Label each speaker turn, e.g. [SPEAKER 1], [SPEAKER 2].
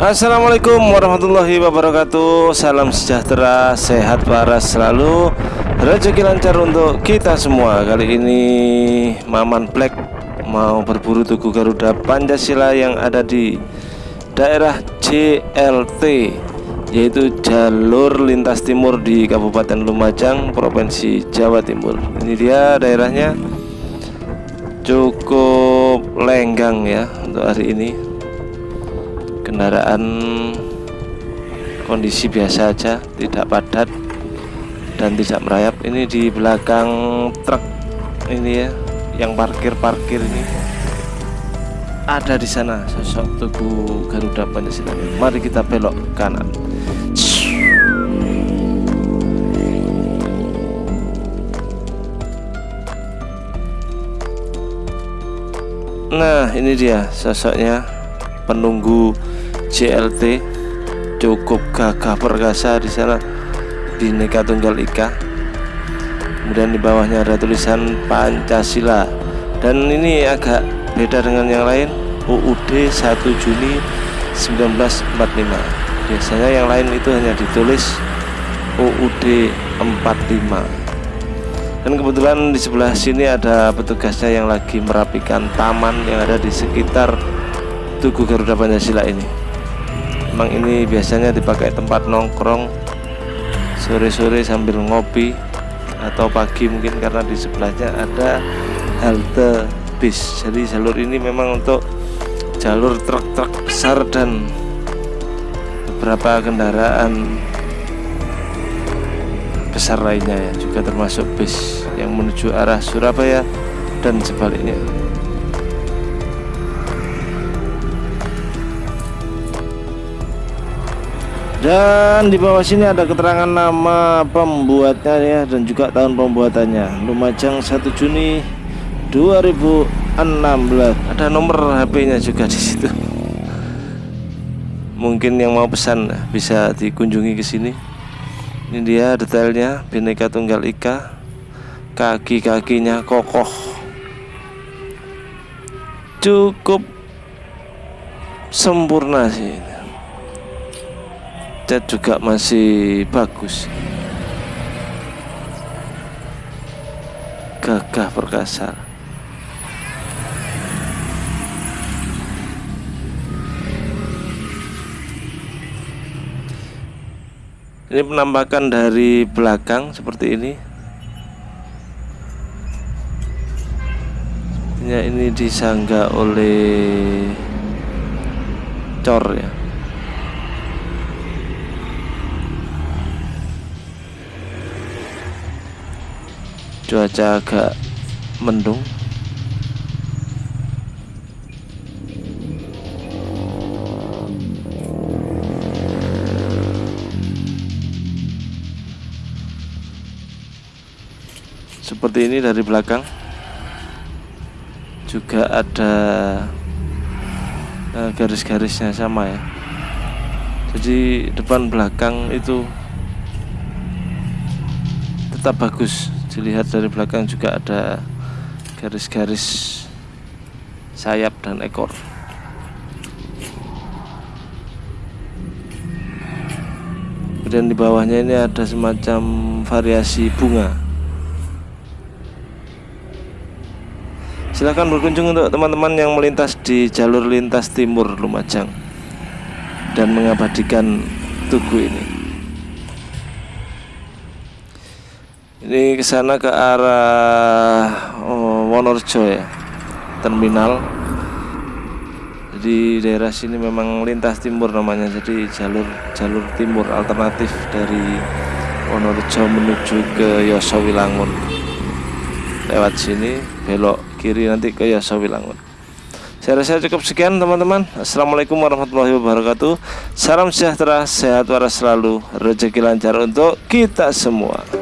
[SPEAKER 1] Assalamualaikum warahmatullahi wabarakatuh. Salam sejahtera, sehat waras selalu. Rezeki lancar untuk kita semua. Kali ini Maman Black mau berburu Tugu Garuda Pancasila yang ada di daerah JLT Yaitu jalur lintas timur di Kabupaten Lumajang, Provinsi Jawa Timur. Ini dia daerahnya. Cukup lenggang ya untuk hari ini kendaraan kondisi biasa aja tidak padat dan tidak merayap. Ini di belakang truk ini ya yang parkir-parkir ini. Ada di sana sosok tubuh Garuda Pancasila mari kita belok kanan. Nah ini dia sosoknya penunggu CLT cukup gagah perkasa di sana. Bhinneka Tunggal Ika. Kemudian di bawahnya ada tulisan Pancasila. Dan ini agak beda dengan yang lain. UUD 1 Juni 1945 biasanya yang lain itu hanya ditulis UUD 45 dan kebetulan di sebelah sini ada petugasnya yang lagi merapikan taman yang ada di sekitar Tugu Garuda Pancasila ini. Memang ini biasanya dipakai tempat nongkrong sore-sore sambil ngopi atau pagi mungkin karena di sebelahnya ada halte bis. Jadi jalur ini memang untuk jalur truk-truk besar dan beberapa kendaraan besar lainnya ya juga termasuk bis yang menuju arah Surabaya dan sebaliknya dan di bawah sini ada keterangan nama pembuatnya ya dan juga tahun pembuatannya. Lumajang 1 Juni 2016 ada nomor HP-nya juga di situ. Mungkin yang mau pesan bisa dikunjungi ke sini. Ini dia detailnya Bhinneka Tunggal Ika. Kaki-kakinya kokoh. Cukup sempurna sih juga masih bagus. Gagah perkasa ini penampakan dari belakang seperti ini. Ini disangga oleh cor ya cuaca agak mendung. Seperti ini dari belakang. Juga ada uh, garis-garisnya sama ya. Jadi depan belakang itu tetap bagus dilihat dari belakang juga ada garis-garis sayap dan ekor. Kemudian di bawahnya ini ada semacam variasi bunga. Silahkan berkunjung untuk teman-teman yang melintas di jalur lintas timur Lumajang dan mengabadikan tugu ini ini ke sana ke arah oh, Wonorjo ya terminal. Jadi daerah sini memang lintas timur namanya jadi jalur jalur timur alternatif dari Wonorejo menuju ke Yosowilangun. Lewat sini belok kiri nanti ke Yosowilangun. Saya rasa cukup sekian teman-teman. Assalamualaikum warahmatullahi wabarakatuh. Salam sejahtera, sehat waras selalu. Rezeki lancar untuk kita semua